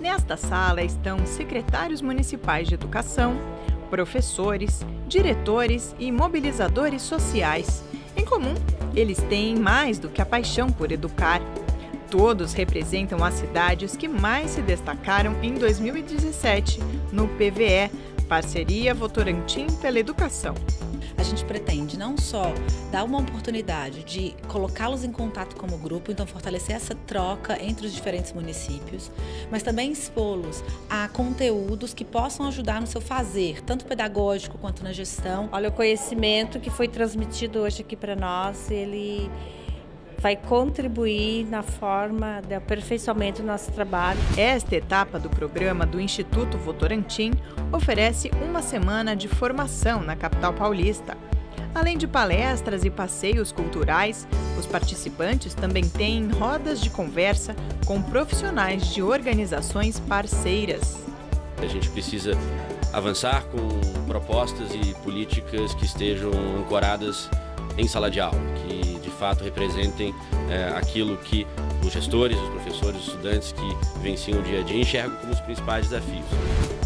Nesta sala estão secretários municipais de educação, professores, diretores e mobilizadores sociais. Em comum, eles têm mais do que a paixão por educar. Todos representam as cidades que mais se destacaram em 2017 no PVE, Parceria Votorantim pela Educação a gente pretende não só dar uma oportunidade de colocá-los em contato como grupo, então fortalecer essa troca entre os diferentes municípios, mas também expô-los a conteúdos que possam ajudar no seu fazer, tanto pedagógico quanto na gestão. Olha, o conhecimento que foi transmitido hoje aqui para nós, ele vai contribuir na forma de aperfeiçoamento do nosso trabalho. Esta etapa do programa do Instituto Votorantim oferece uma semana de formação na capital paulista. Além de palestras e passeios culturais, os participantes também têm rodas de conversa com profissionais de organizações parceiras. A gente precisa avançar com propostas e políticas que estejam ancoradas em sala de aula, fato representem é, aquilo que os gestores, os professores, os estudantes que venciam o dia a dia enxergam como os principais desafios.